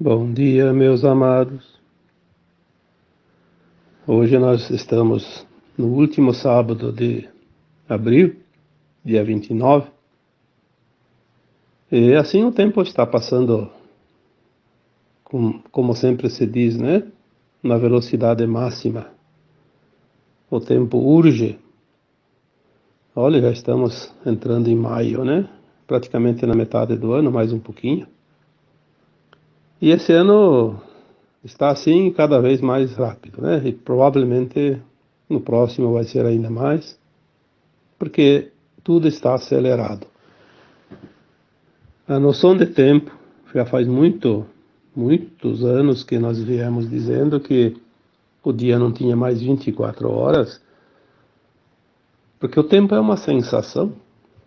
Bom dia, meus amados. Hoje nós estamos no último sábado de abril, dia 29. E assim o tempo está passando, com, como sempre se diz, né? Na velocidade máxima. O tempo urge. Olha, já estamos entrando em maio, né? Praticamente na metade do ano, mais um pouquinho. E esse ano está assim cada vez mais rápido, né? E provavelmente no próximo vai ser ainda mais, porque tudo está acelerado. A noção de tempo já faz muito, muitos anos que nós viemos dizendo que o dia não tinha mais 24 horas, porque o tempo é uma sensação,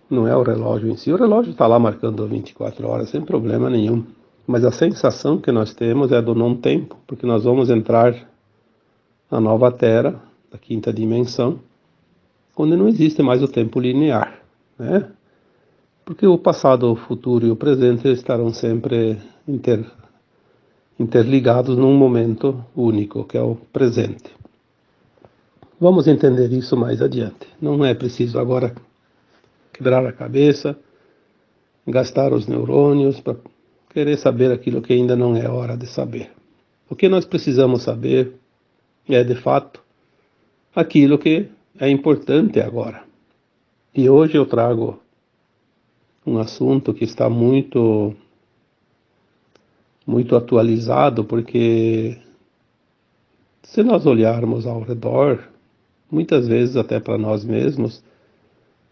não é o relógio em si. O relógio está lá marcando 24 horas sem problema nenhum. Mas a sensação que nós temos é do não tempo, porque nós vamos entrar na nova Terra, da quinta dimensão, onde não existe mais o tempo linear, né? Porque o passado, o futuro e o presente estarão sempre inter, interligados num momento único, que é o presente. Vamos entender isso mais adiante. Não é preciso agora quebrar a cabeça, gastar os neurônios para querer saber aquilo que ainda não é hora de saber. O que nós precisamos saber é, de fato, aquilo que é importante agora. E hoje eu trago um assunto que está muito muito atualizado, porque se nós olharmos ao redor, muitas vezes até para nós mesmos,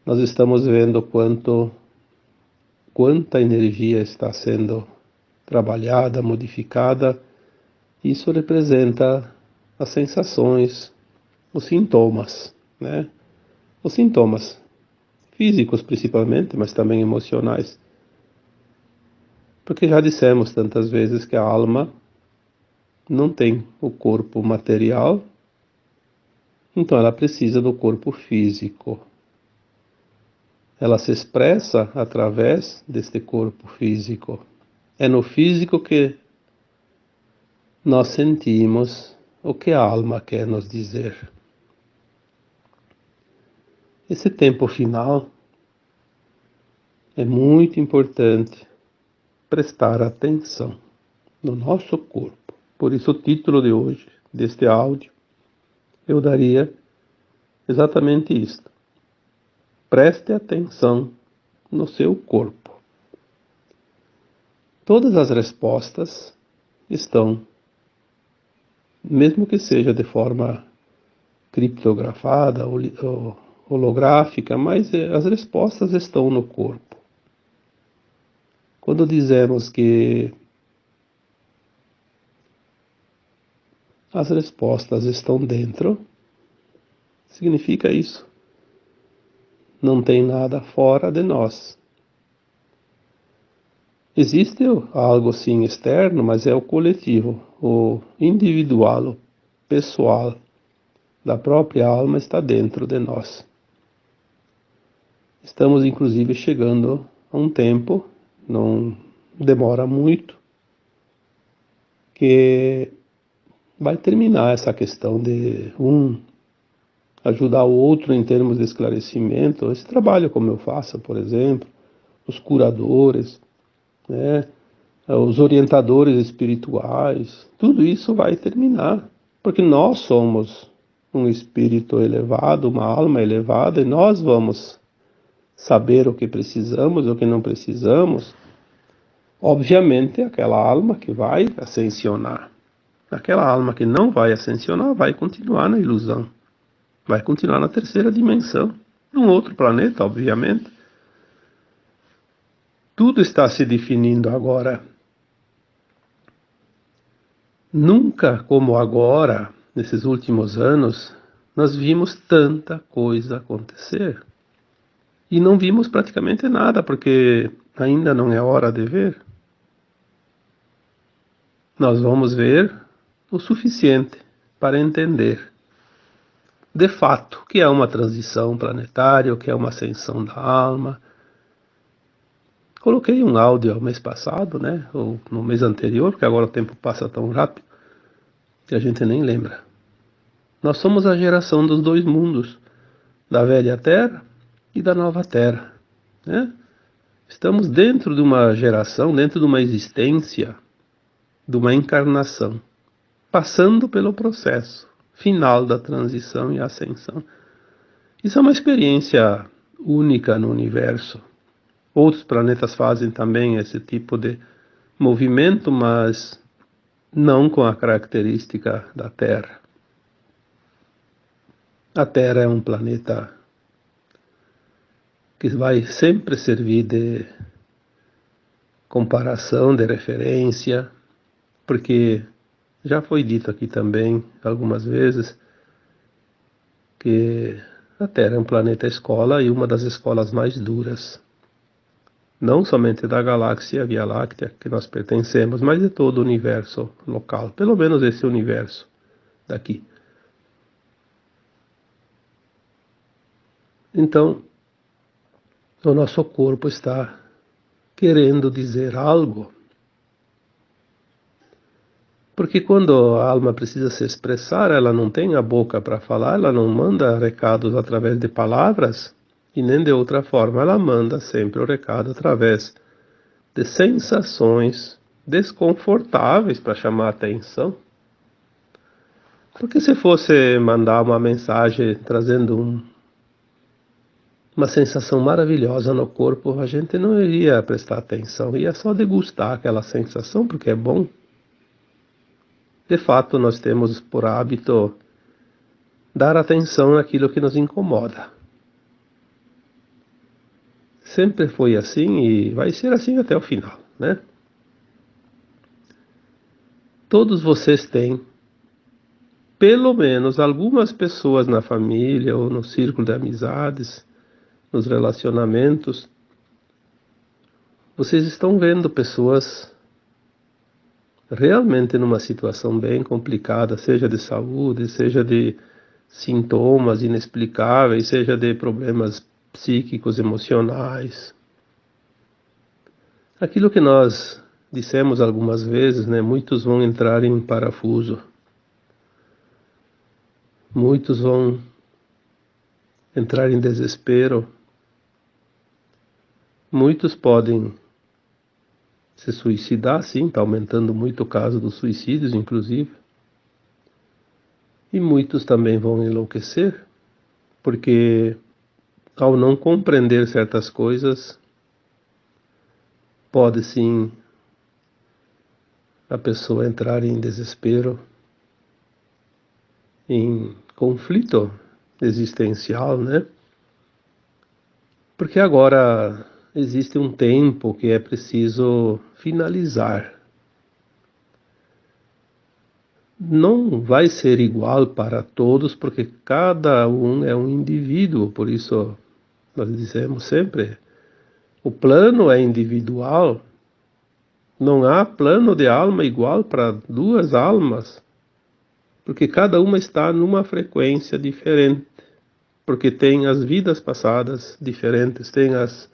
nós estamos vendo quanto quanta energia está sendo trabalhada, modificada. Isso representa as sensações, os sintomas, né? Os sintomas físicos principalmente, mas também emocionais. Porque já dissemos tantas vezes que a alma não tem o corpo material, então ela precisa do corpo físico ela se expressa através deste corpo físico. É no físico que nós sentimos o que a alma quer nos dizer. Esse tempo final é muito importante prestar atenção no nosso corpo. Por isso, o título de hoje, deste áudio, eu daria exatamente isto Preste atenção no seu corpo. Todas as respostas estão, mesmo que seja de forma criptografada ou holográfica, mas eh, as respostas estão no corpo. Quando dizemos que as respostas estão dentro, significa isso não tem nada fora de nós. Existe algo sim externo, mas é o coletivo, o individual, o pessoal da própria alma está dentro de nós. Estamos inclusive chegando a um tempo, não demora muito, que vai terminar essa questão de um ajudar o outro em termos de esclarecimento, esse trabalho como eu faço, por exemplo, os curadores, né, os orientadores espirituais, tudo isso vai terminar, porque nós somos um espírito elevado, uma alma elevada, e nós vamos saber o que precisamos, o que não precisamos. Obviamente, aquela alma que vai ascensionar, aquela alma que não vai ascensionar vai continuar na ilusão vai continuar na terceira dimensão, num outro planeta, obviamente. Tudo está se definindo agora. Nunca como agora, nesses últimos anos, nós vimos tanta coisa acontecer. E não vimos praticamente nada, porque ainda não é hora de ver. Nós vamos ver o suficiente para entender de fato, que é uma transição planetária, que é uma ascensão da alma, Coloquei um áudio mês passado, né? Ou no mês anterior, porque agora o tempo passa tão rápido que a gente nem lembra. Nós somos a geração dos dois mundos, da velha terra e da nova terra. Né? Estamos dentro de uma geração, dentro de uma existência, de uma encarnação, passando pelo processo final da transição e ascensão. Isso é uma experiência única no universo. Outros planetas fazem também esse tipo de movimento, mas não com a característica da Terra. A Terra é um planeta que vai sempre servir de comparação, de referência, porque já foi dito aqui também algumas vezes que a Terra é um planeta escola e uma das escolas mais duras. Não somente da galáxia Via Láctea que nós pertencemos, mas de todo o universo local, pelo menos esse universo daqui. Então, o nosso corpo está querendo dizer algo porque quando a alma precisa se expressar, ela não tem a boca para falar, ela não manda recados através de palavras e nem de outra forma, ela manda sempre o recado através de sensações desconfortáveis para chamar a atenção. Porque se fosse mandar uma mensagem trazendo um, uma sensação maravilhosa no corpo, a gente não iria prestar atenção, ia só degustar aquela sensação porque é bom. De fato, nós temos por hábito dar atenção naquilo que nos incomoda. Sempre foi assim e vai ser assim até o final, né? Todos vocês têm pelo menos algumas pessoas na família ou no círculo de amizades, nos relacionamentos, vocês estão vendo pessoas realmente numa situação bem complicada, seja de saúde, seja de sintomas inexplicáveis, seja de problemas psíquicos, emocionais. Aquilo que nós dissemos algumas vezes, né, muitos vão entrar em parafuso. Muitos vão entrar em desespero. Muitos podem se suicidar, sim, está aumentando muito o caso dos suicídios, inclusive. E muitos também vão enlouquecer, porque ao não compreender certas coisas, pode sim a pessoa entrar em desespero, em conflito existencial, né? Porque agora existe um tempo que é preciso finalizar. Não vai ser igual para todos, porque cada um é um indivíduo, por isso nós dizemos sempre: o plano é individual, não há plano de alma igual para duas almas, porque cada uma está numa frequência diferente, porque tem as vidas passadas diferentes, tem as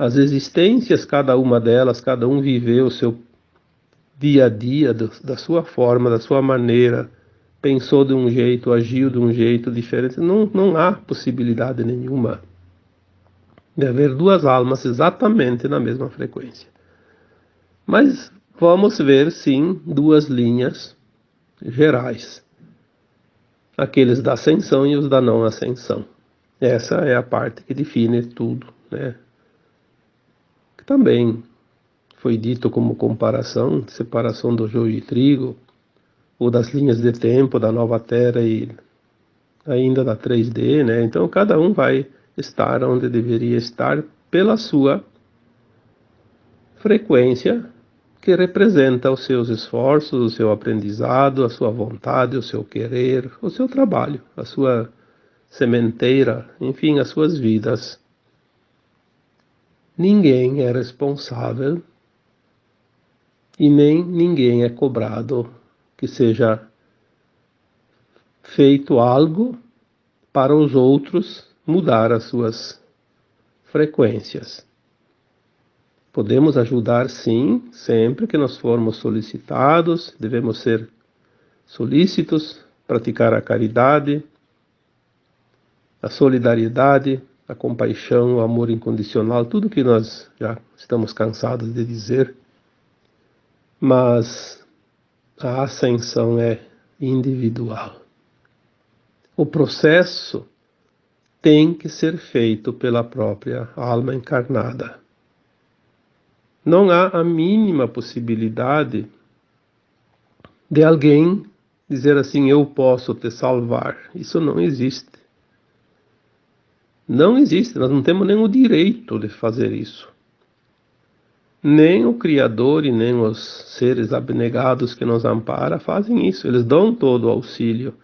as existências, cada uma delas, cada um viveu o seu dia a dia, do, da sua forma, da sua maneira, pensou de um jeito, agiu de um jeito diferente. Não, não há possibilidade nenhuma de haver duas almas exatamente na mesma frequência. Mas vamos ver, sim, duas linhas gerais: aqueles da ascensão e os da não ascensão. Essa é a parte que define tudo, né? Também foi dito como comparação, separação do joio e trigo, ou das linhas de tempo da nova Terra e ainda da 3D, né? Então cada um vai estar onde deveria estar pela sua frequência que representa os seus esforços, o seu aprendizado, a sua vontade, o seu querer, o seu trabalho, a sua sementeira, enfim, as suas vidas ninguém é responsável e nem ninguém é cobrado que seja feito algo para os outros mudar as suas frequências. Podemos ajudar, sim, sempre que nós formos solicitados, devemos ser solícitos, praticar a caridade, a solidariedade, a compaixão, o amor incondicional, tudo que nós já estamos cansados de dizer. Mas a ascensão é individual. O processo tem que ser feito pela própria alma encarnada. Não há a mínima possibilidade de alguém dizer assim: eu posso te salvar. Isso não existe. Não existe, nós não temos o direito de fazer isso. Nem o Criador e nem os seres abnegados que nos amparam fazem isso. Eles dão todo o auxílio,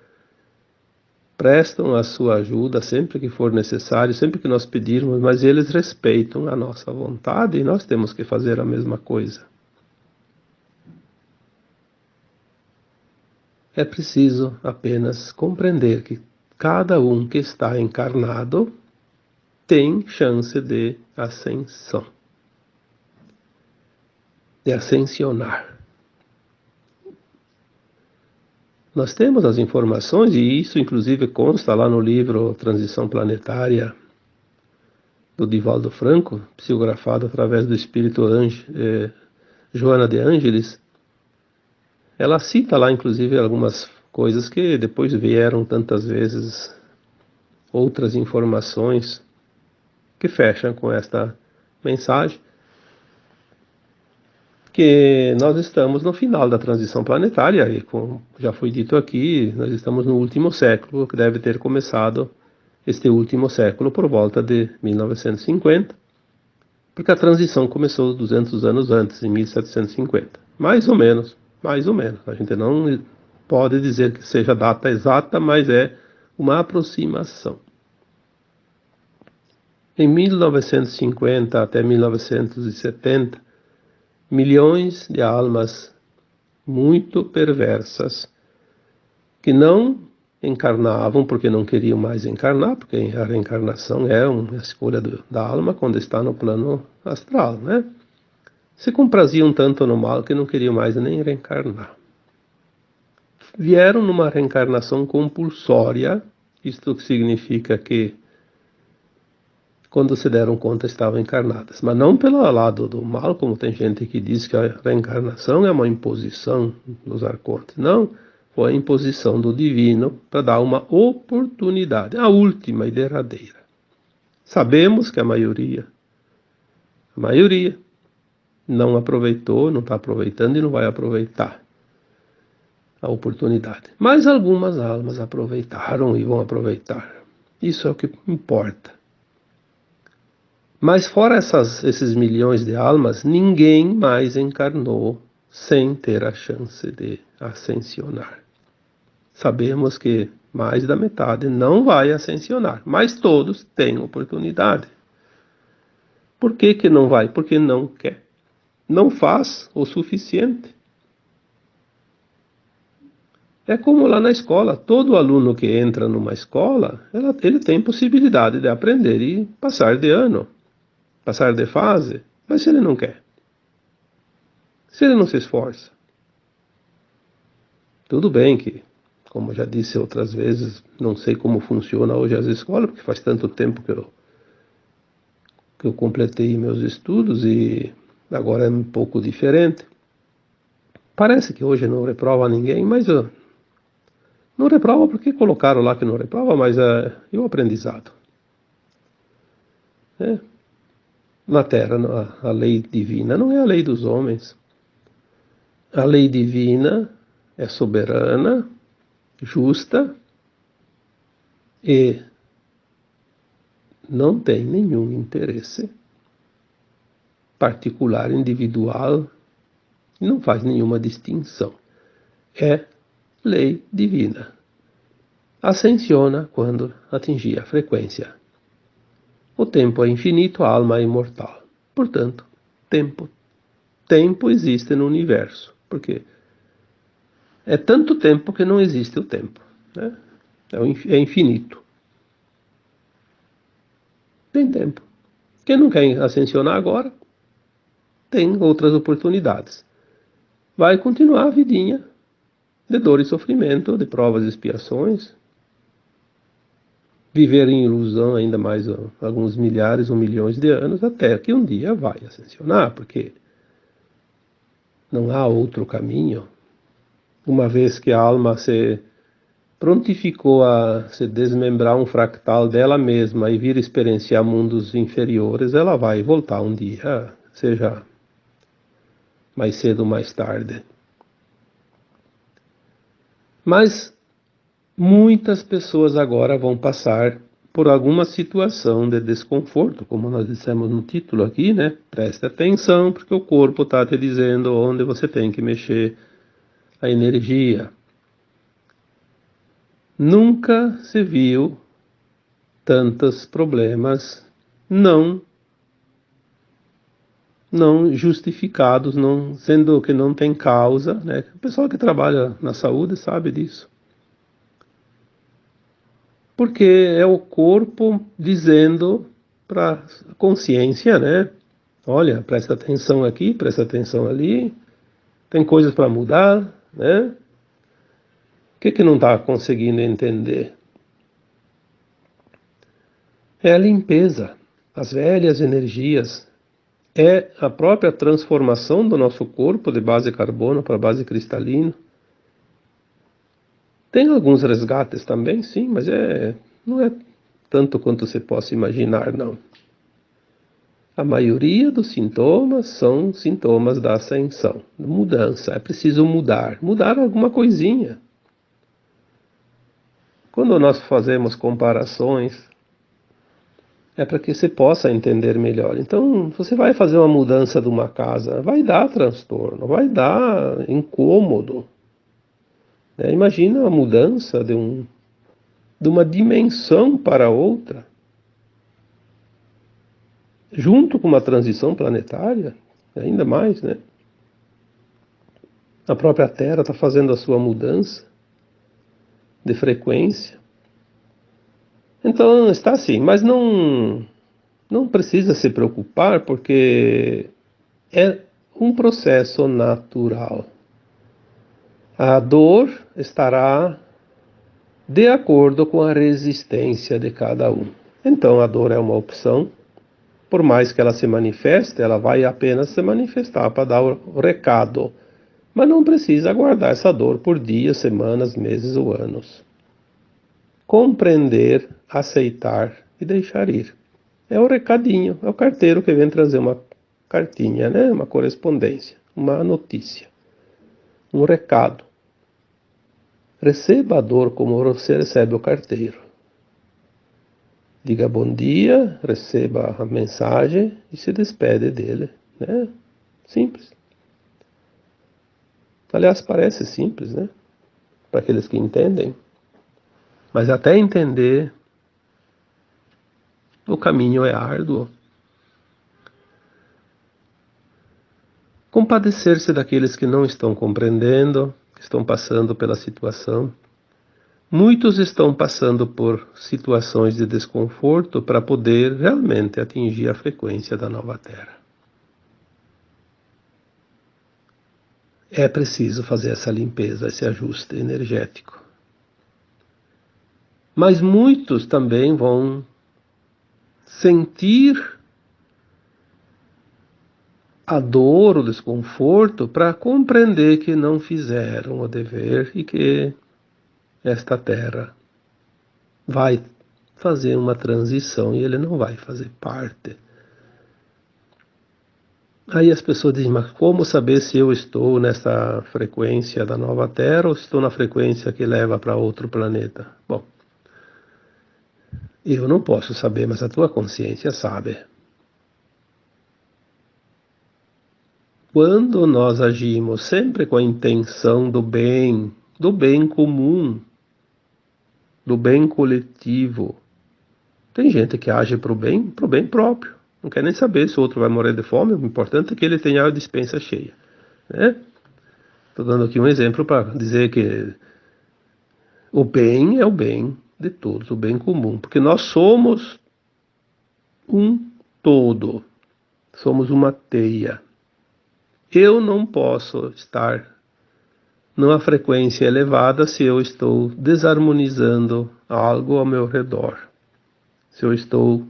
prestam a sua ajuda sempre que for necessário, sempre que nós pedirmos, mas eles respeitam a nossa vontade e nós temos que fazer a mesma coisa. É preciso apenas compreender que cada um que está encarnado tem chance de ascensão, de ascensionar. Nós temos as informações, e isso inclusive consta lá no livro Transição Planetária do Divaldo Franco, psicografado através do espírito Ange, eh, Joana de Ângeles. Ela cita lá inclusive algumas coisas que depois vieram tantas vezes outras informações que fecham com esta mensagem, que nós estamos no final da transição planetária, e como já foi dito aqui, nós estamos no último século, que deve ter começado este último século por volta de 1950, porque a transição começou 200 anos antes, em 1750. Mais ou menos, mais ou menos. A gente não pode dizer que seja data exata, mas é uma aproximação. Em 1950 até 1970, milhões de almas muito perversas que não encarnavam porque não queriam mais encarnar, porque a reencarnação é uma escolha do, da alma quando está no plano astral, né? Se compraziam tanto no mal que não queriam mais nem reencarnar. Vieram numa reencarnação compulsória, isto significa que quando se deram conta estavam encarnadas. Mas não pelo lado do mal, como tem gente que diz que a reencarnação é uma imposição dos arcontes. Não, foi a imposição do divino para dar uma oportunidade, a última e derradeira. Sabemos que a maioria, a maioria, não aproveitou, não está aproveitando e não vai aproveitar a oportunidade. Mas algumas almas aproveitaram e vão aproveitar. Isso é o que importa. Mas fora essas, esses milhões de almas, ninguém mais encarnou sem ter a chance de ascensionar. Sabemos que mais da metade não vai ascensionar, mas todos têm oportunidade. Por que, que não vai? Porque não quer. Não faz o suficiente. É como lá na escola, todo aluno que entra numa escola, ela, ele tem possibilidade de aprender e passar de ano passar de fase, mas se ele não quer, se ele não se esforça, tudo bem que, como já disse outras vezes, não sei como funciona hoje as escolas, porque faz tanto tempo que eu, que eu completei meus estudos e agora é um pouco diferente. Parece que hoje não reprova ninguém, mas uh, não reprova porque colocaram lá que não reprova, mas é o aprendizado. É, na terra, a lei divina não é a lei dos homens. A lei divina é soberana, justa e não tem nenhum interesse particular, individual, não faz nenhuma distinção. É lei divina. Ascensiona quando atingir a frequência o tempo é infinito, a alma é imortal. Portanto, tempo. Tempo existe no universo. Porque é tanto tempo que não existe o tempo. Né? É, é infinito. Tem tempo. Quem não quer ascensionar agora, tem outras oportunidades. Vai continuar a vidinha de dor e sofrimento, de provas e expiações, viver em ilusão ainda mais alguns milhares ou milhões de anos, até que um dia vai ascensionar, porque não há outro caminho. Uma vez que a alma se prontificou a se desmembrar um fractal dela mesma e vir experienciar mundos inferiores, ela vai voltar um dia, seja mais cedo ou mais tarde. Mas muitas pessoas agora vão passar por alguma situação de desconforto, como nós dissemos no título aqui, né? Preste atenção, porque o corpo está te dizendo onde você tem que mexer a energia. Nunca se viu tantos problemas não não justificados, não sendo que não tem causa, né? O pessoal que trabalha na saúde sabe disso. Porque é o corpo dizendo para a consciência, né? Olha, presta atenção aqui, presta atenção ali, tem coisas para mudar, né? O que, que não está conseguindo entender? É a limpeza, as velhas energias, é a própria transformação do nosso corpo de base carbono para base cristalina. Tem alguns resgates também, sim, mas é, não é tanto quanto você possa imaginar, não. A maioria dos sintomas são sintomas da ascensão, mudança. É preciso mudar, mudar alguma coisinha. Quando nós fazemos comparações, é para que você possa entender melhor. Então, você vai fazer uma mudança de uma casa, vai dar transtorno, vai dar incômodo. É, imagina a mudança de, um, de uma dimensão para outra, junto com uma transição planetária, ainda mais, né? A própria Terra está fazendo a sua mudança de frequência. Então está assim, mas não não precisa se preocupar porque é um processo natural. A dor estará de acordo com a resistência de cada um. Então a dor é uma opção. Por mais que ela se manifeste, ela vai apenas se manifestar para dar o recado mas não precisa aguardar essa dor por dias, semanas, meses ou anos. Compreender, aceitar e deixar ir. É o recadinho, é o carteiro que vem trazer uma cartinha, né? uma correspondência, uma notícia, um recado. Receba a dor como você recebe o carteiro. Diga bom dia, receba a mensagem e se despede dele. Né? Simples. Aliás, parece simples, né? Para aqueles que entendem. Mas até entender, o caminho é árduo. Compadecer-se daqueles que não estão compreendendo, estão passando pela situação. Muitos estão passando por situações de desconforto para poder realmente atingir a frequência da nova Terra. é preciso fazer essa limpeza, esse ajuste energético. Mas muitos também vão sentir a dor, o desconforto, para compreender que não fizeram o dever e que esta terra vai fazer uma transição e ele não vai fazer parte Aí as pessoas dizem, mas como saber se eu estou nessa frequência da nova Terra ou estou na frequência que leva para outro planeta? Bom, eu não posso saber, mas a tua consciência sabe. Quando nós agimos sempre com a intenção do bem, do bem comum, do bem coletivo, tem gente que age para o bem, para o bem próprio. Não quer nem saber se o outro vai morrer de fome, o importante é que ele tenha a dispensa cheia. Né? Estou dando aqui um exemplo para dizer que o bem é o bem de todos, o bem comum, porque nós somos um todo, somos uma teia. Eu não posso estar numa frequência elevada se eu estou desarmonizando algo ao meu redor. Se eu estou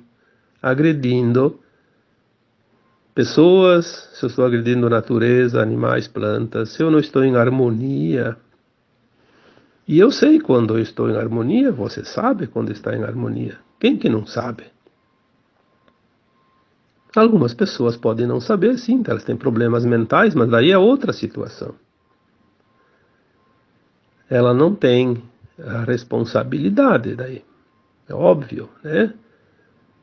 agredindo pessoas, se eu estou agredindo natureza, animais, plantas, se eu não estou em harmonia. E eu sei quando eu estou em harmonia, você sabe quando está em harmonia. Quem que não sabe? Algumas pessoas podem não saber, sim, elas têm problemas mentais, mas daí é outra situação. Ela não tem a responsabilidade daí. É óbvio, né?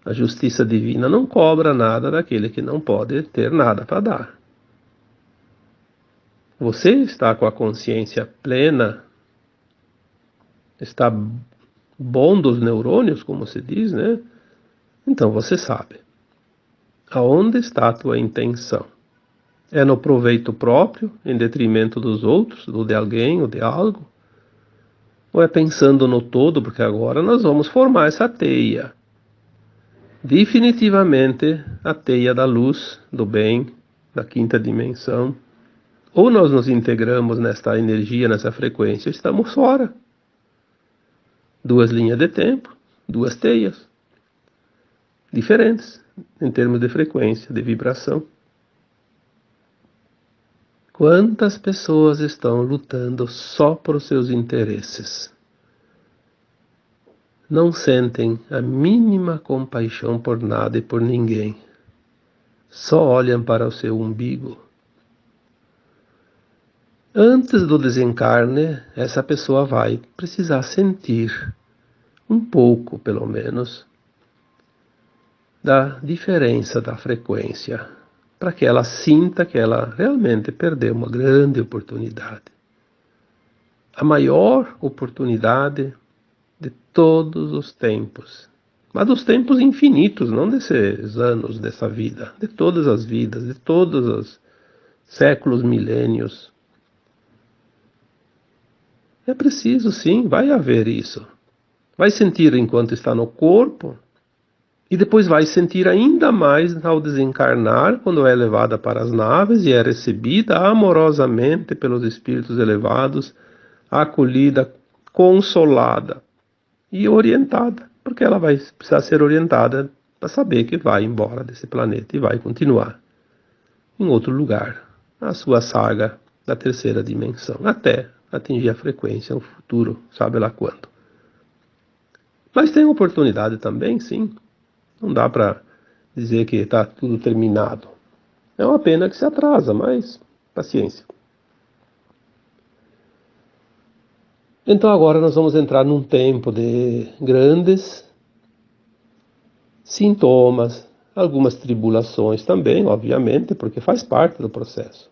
A justiça divina não cobra nada daquele que não pode ter nada para dar. Você está com a consciência plena, está bom dos neurônios, como se diz, né? Então você sabe. Aonde está a tua intenção? É no proveito próprio, em detrimento dos outros, do de alguém ou de algo? Ou é pensando no todo, porque agora nós vamos formar essa teia? Definitivamente a teia da luz, do bem, da quinta dimensão. Ou nós nos integramos nesta energia, nessa frequência, estamos fora. Duas linhas de tempo, duas teias diferentes em termos de frequência, de vibração. Quantas pessoas estão lutando só por seus interesses? Não sentem a mínima compaixão por nada e por ninguém. Só olham para o seu umbigo. Antes do desencarne, essa pessoa vai precisar sentir um pouco, pelo menos, da diferença da frequência, para que ela sinta que ela realmente perdeu uma grande oportunidade. A maior oportunidade de todos os tempos, mas dos tempos infinitos, não desses anos dessa vida, de todas as vidas, de todos os séculos, milênios. É preciso, sim, vai haver isso. Vai sentir enquanto está no corpo, e depois vai sentir ainda mais ao desencarnar, quando é levada para as naves e é recebida amorosamente pelos espíritos elevados, acolhida, consolada e orientada, porque ela vai precisar ser orientada para saber que vai embora desse planeta e vai continuar em outro lugar, a sua saga da terceira dimensão, até atingir a frequência, no futuro, sabe lá quando. Mas tem oportunidade também, sim, não dá para dizer que está tudo terminado. É uma pena que se atrasa, mas paciência. Então agora nós vamos entrar num tempo de grandes sintomas, algumas tribulações também, obviamente, porque faz parte do processo.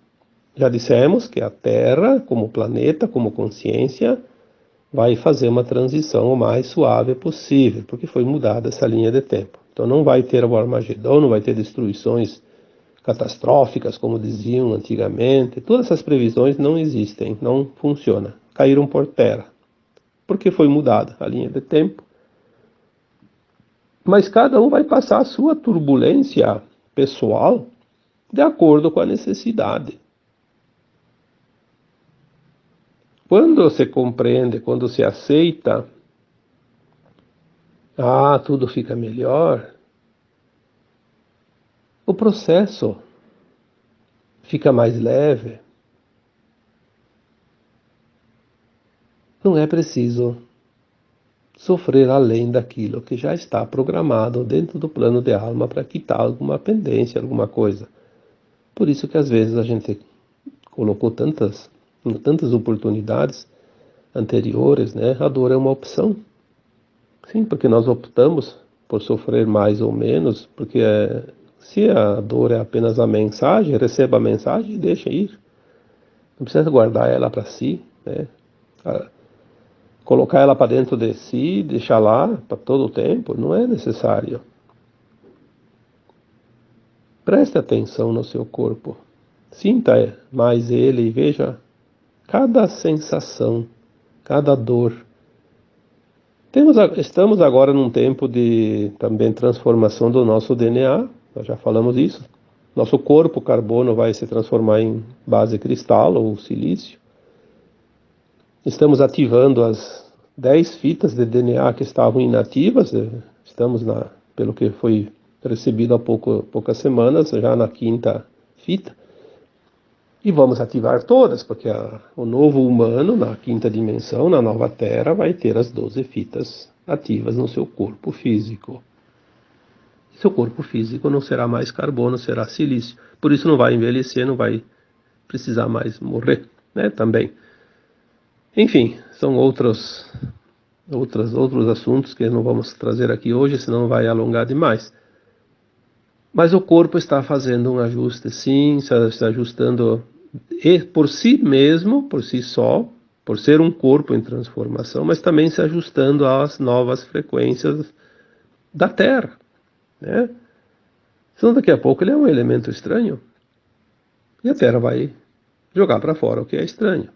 Já dissemos que a Terra, como planeta, como consciência, vai fazer uma transição o mais suave possível, porque foi mudada essa linha de tempo. Então não vai ter o Armagedon, não vai ter destruições catastróficas, como diziam antigamente. Todas essas previsões não existem, não funcionam. Caíram por terra. Porque foi mudada a linha de tempo. Mas cada um vai passar a sua turbulência pessoal de acordo com a necessidade. Quando você compreende, quando você aceita ah, tudo fica melhor. O processo fica mais leve. Não é preciso sofrer além daquilo que já está programado dentro do plano de alma para quitar alguma pendência, alguma coisa. Por isso que às vezes a gente colocou tantas, tantas oportunidades anteriores, né? A dor é uma opção. Sim, porque nós optamos por sofrer mais ou menos, porque é, se a dor é apenas a mensagem, receba a mensagem e deixa ir. Não precisa guardar ela para si, né? colocar ela para dentro de si, deixar lá para todo o tempo, não é necessário. Preste atenção no seu corpo. Sinta mais ele e veja cada sensação, cada dor temos, estamos agora num tempo de também transformação do nosso DNA, nós já falamos isso, Nosso corpo carbono vai se transformar em base cristal ou silício. Estamos ativando as 10 fitas de DNA que estavam inativas. Eh, estamos, na, pelo que foi recebido há pouco, poucas semanas, já na quinta fita. E vamos ativar todas, porque a, o novo humano, na quinta dimensão, na nova Terra, vai ter as 12 fitas ativas no seu corpo físico. Seu corpo físico não será mais carbono, será silício. Por isso não vai envelhecer, não vai precisar mais morrer, né? Também. Enfim, são outros, outros, outros assuntos que não vamos trazer aqui hoje, senão vai alongar demais. Mas o corpo está fazendo um ajuste, sim, está ajustando por si mesmo, por si só, por ser um corpo em transformação, mas também se ajustando às novas frequências da Terra. Né? Senão daqui a pouco ele é um elemento estranho e a Terra vai jogar para fora o que é estranho.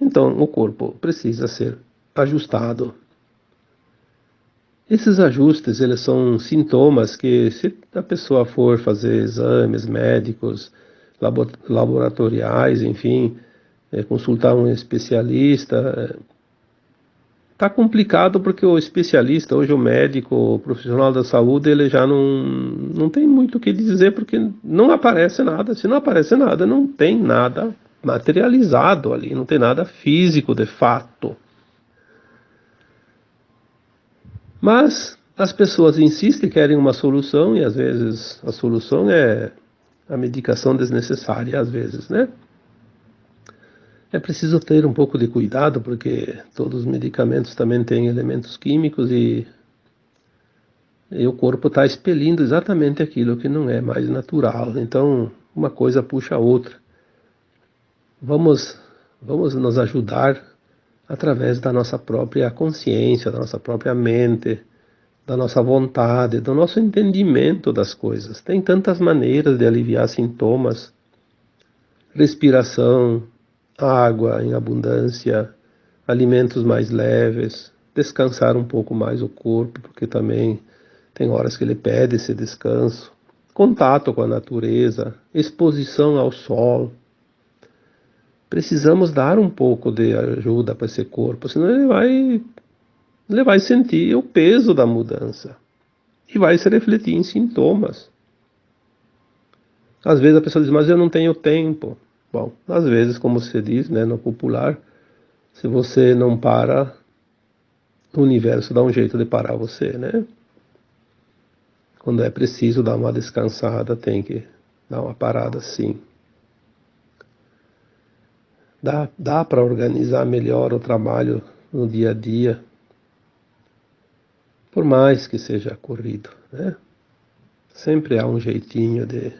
Então o corpo precisa ser ajustado esses ajustes, eles são sintomas que, se a pessoa for fazer exames médicos, laboratoriais, enfim, é, consultar um especialista, está é, complicado porque o especialista, hoje o médico, o profissional da saúde, ele já não, não tem muito o que dizer porque não aparece nada. Se não aparece nada, não tem nada materializado ali, não tem nada físico de fato. Mas as pessoas insistem, querem uma solução e às vezes a solução é a medicação desnecessária, às vezes, né? É preciso ter um pouco de cuidado porque todos os medicamentos também têm elementos químicos e, e o corpo está expelindo exatamente aquilo que não é mais natural. Então, uma coisa puxa a outra. Vamos, vamos nos ajudar através da nossa própria consciência, da nossa própria mente, da nossa vontade, do nosso entendimento das coisas. Tem tantas maneiras de aliviar sintomas: respiração, água em abundância, alimentos mais leves, descansar um pouco mais o corpo, porque também tem horas que ele pede esse descanso, contato com a natureza, exposição ao sol. Precisamos dar um pouco de ajuda para esse corpo, senão ele vai, ele vai sentir o peso da mudança e vai se refletir em sintomas. Às vezes a pessoa diz, mas eu não tenho tempo. Bom, às vezes, como se diz né, no popular, se você não para, o universo dá um jeito de parar você, né? Quando é preciso dar uma descansada, tem que dar uma parada sim. Dá, dá para organizar melhor o trabalho no dia a dia, por mais que seja corrido, né? Sempre há um jeitinho de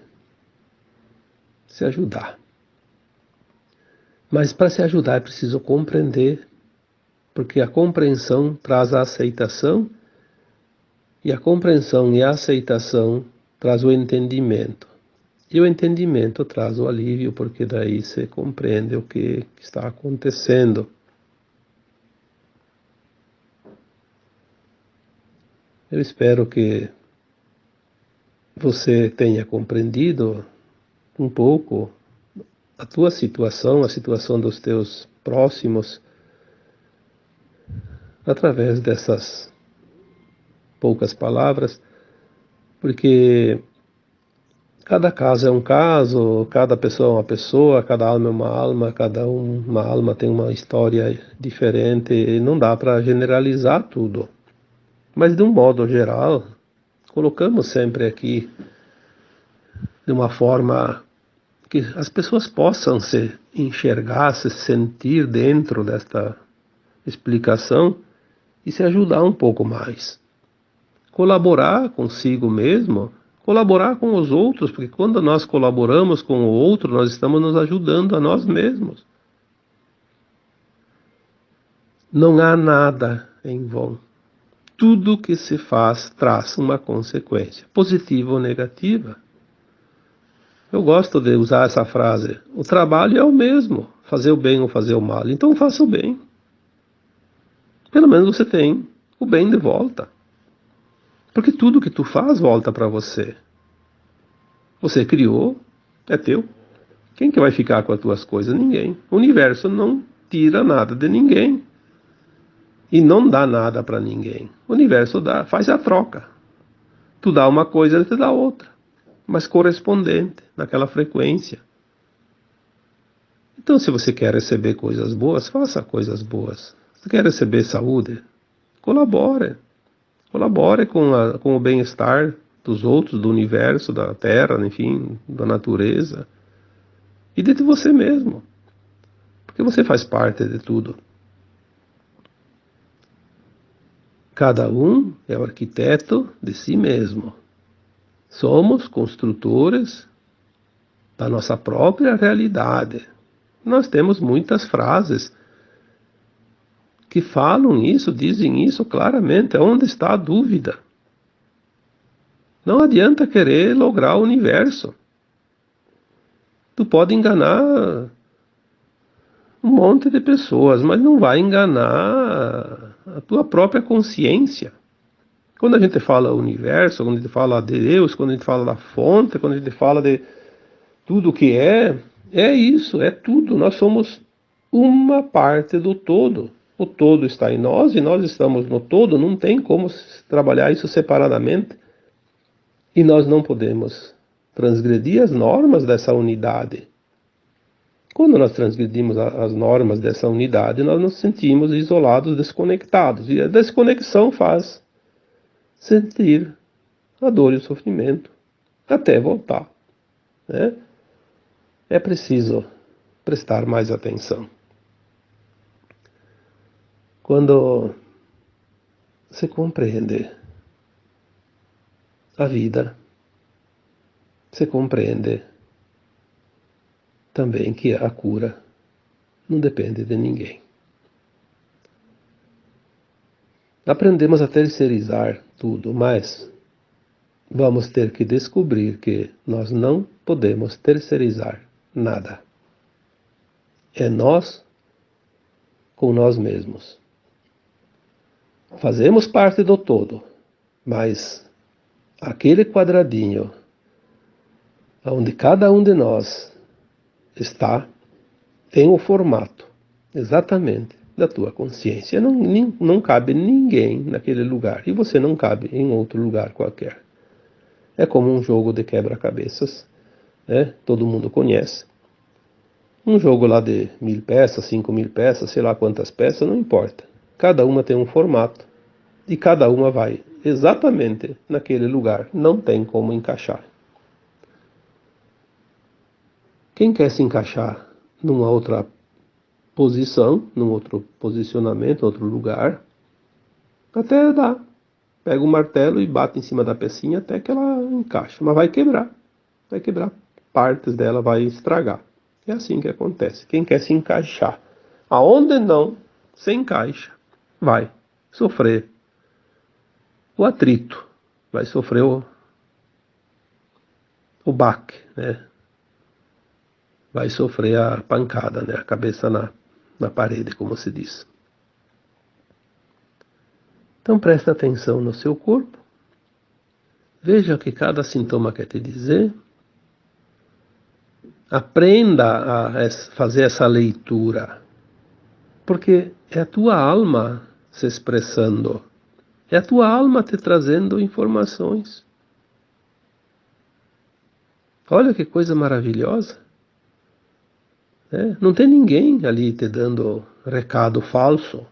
se ajudar. Mas para se ajudar é preciso compreender, porque a compreensão traz a aceitação, e a compreensão e a aceitação traz o entendimento. E o entendimento traz o alívio, porque daí você compreende o que está acontecendo. Eu espero que você tenha compreendido um pouco a tua situação, a situação dos teus próximos, através dessas poucas palavras, porque Cada caso é um caso, cada pessoa é uma pessoa, cada alma é uma alma, cada uma alma tem uma história diferente, e não dá para generalizar tudo. Mas de um modo geral, colocamos sempre aqui de uma forma que as pessoas possam se enxergar, se sentir dentro desta explicação e se ajudar um pouco mais. Colaborar consigo mesmo colaborar com os outros, porque quando nós colaboramos com o outro, nós estamos nos ajudando a nós mesmos. Não há nada em vão. Tudo que se faz traz uma consequência, positiva ou negativa. Eu gosto de usar essa frase. O trabalho é o mesmo, fazer o bem ou fazer o mal. Então faça o bem. Pelo menos você tem o bem de volta. Porque tudo que tu faz volta para você. Você criou, é teu. Quem que vai ficar com as tuas coisas? Ninguém. O universo não tira nada de ninguém. E não dá nada para ninguém. O universo dá, faz a troca. Tu dá uma coisa, ele te dá outra. Mas correspondente, naquela frequência. Então, se você quer receber coisas boas, faça coisas boas. Se quer receber saúde, colabore. Colabore com, a, com o bem-estar dos outros, do universo, da Terra, enfim, da natureza. E de você mesmo. Porque você faz parte de tudo. Cada um é o arquiteto de si mesmo. Somos construtores da nossa própria realidade. Nós temos muitas frases que falam isso, dizem isso claramente. Onde está a dúvida? Não adianta querer lograr o universo. Tu pode enganar um monte de pessoas, mas não vai enganar a tua própria consciência. Quando a gente fala universo, quando a gente fala de Deus, quando a gente fala da fonte, quando a gente fala de tudo o que é, é isso, é tudo. Nós somos uma parte do todo. O todo está em nós e nós estamos no todo, não tem como trabalhar isso separadamente. E nós não podemos transgredir as normas dessa unidade. Quando nós transgredimos as normas dessa unidade, nós nos sentimos isolados, desconectados. E a desconexão faz sentir a dor e o sofrimento até voltar. Né? É preciso prestar mais atenção. Quando se compreende a vida, se compreende também que a cura não depende de ninguém. Aprendemos a terceirizar tudo, mas vamos ter que descobrir que nós não podemos terceirizar nada. É nós com nós mesmos. Fazemos parte do todo, mas aquele quadradinho onde cada um de nós está tem o formato exatamente da tua consciência. Não, nem, não cabe ninguém naquele lugar e você não cabe em outro lugar qualquer. É como um jogo de quebra-cabeças, né? todo mundo conhece. Um jogo lá de mil peças, cinco mil peças, sei lá quantas peças, não importa. Cada uma tem um formato e cada uma vai exatamente naquele lugar. Não tem como encaixar. Quem quer se encaixar numa outra posição, num outro posicionamento, outro lugar, até dá. Pega o um martelo e bate em cima da pecinha até que ela encaixa. Mas vai quebrar. Vai quebrar. Partes dela vai estragar. É assim que acontece. Quem quer se encaixar aonde não se encaixa, vai sofrer o atrito, vai sofrer o, o baque, né? Vai sofrer a pancada, né? A cabeça na, na parede, como se diz. Então preste atenção no seu corpo. Veja o que cada sintoma quer te dizer. Aprenda a fazer essa leitura. Porque é a tua alma se expressando. É a tua alma te trazendo informações. Olha que coisa maravilhosa. É, não tem ninguém ali te dando recado falso,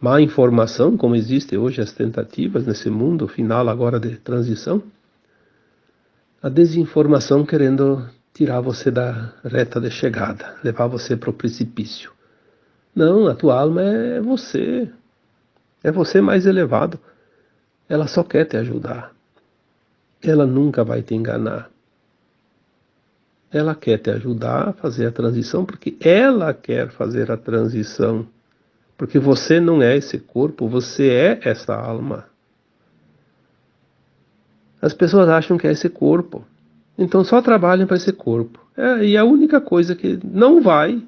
má informação, como existe hoje as tentativas nesse mundo final agora de transição. A desinformação querendo tirar você da reta de chegada, levar você para o precipício. Não, a tua alma é você. É você mais elevado. Ela só quer te ajudar. Ela nunca vai te enganar ela quer te ajudar a fazer a transição porque ela quer fazer a transição. Porque você não é esse corpo, você é essa alma. As pessoas acham que é esse corpo. Então só trabalham para esse corpo. É, e a única coisa que não vai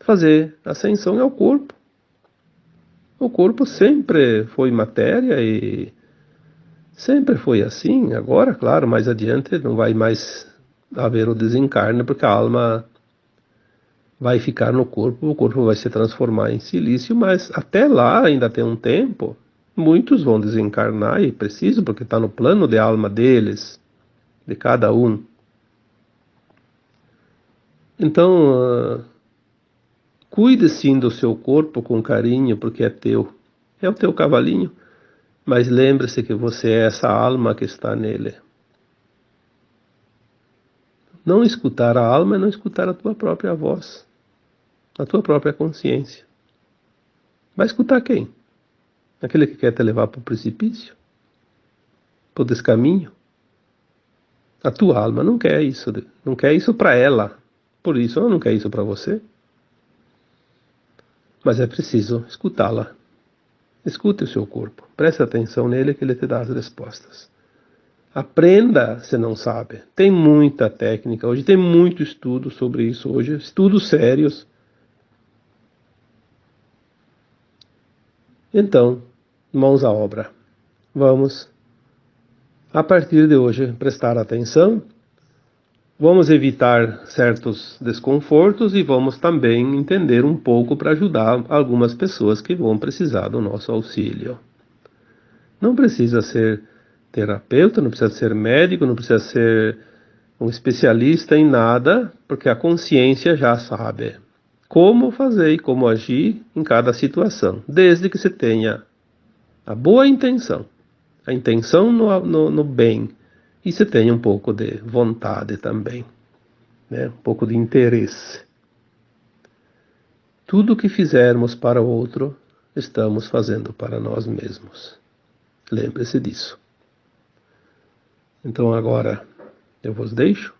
fazer ascensão é o corpo. O corpo sempre foi matéria e Sempre foi assim, agora, claro, mais adiante não vai mais haver o desencarne, porque a alma vai ficar no corpo, o corpo vai se transformar em silício, mas até lá ainda tem um tempo. Muitos vão desencarnar e preciso, porque está no plano de alma deles, de cada um. Então, uh, cuide sim do seu corpo com carinho, porque é teu. É o teu cavalinho. Mas lembre-se que você é essa alma que está nele. Não escutar a alma é não escutar a tua própria voz, a tua própria consciência. Vai escutar quem? Aquele que quer te levar para o precipício? Para o descaminho? A tua alma não quer isso, não quer isso para ela. Por isso ela não quer isso para você. Mas é preciso escutá-la. Escute o seu corpo, preste atenção nele que ele te dá as respostas. Aprenda se não sabe. Tem muita técnica, hoje tem muito estudo sobre isso, hoje estudos sérios. Então, mãos à obra. Vamos, a partir de hoje, prestar atenção Vamos evitar certos desconfortos e vamos também entender um pouco para ajudar algumas pessoas que vão precisar do nosso auxílio. Não precisa ser terapeuta, não precisa ser médico, não precisa ser um especialista em nada, porque a consciência já sabe como fazer e como agir em cada situação, desde que se tenha a boa intenção, a intenção no, no, no bem e se tenha um pouco de vontade também, né? um pouco de interesse. Tudo que fizermos para o outro, estamos fazendo para nós mesmos. Lembre-se disso. Então agora eu vos deixo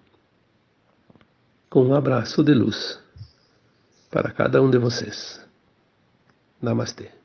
com um abraço de luz para cada um de vocês. Namastê.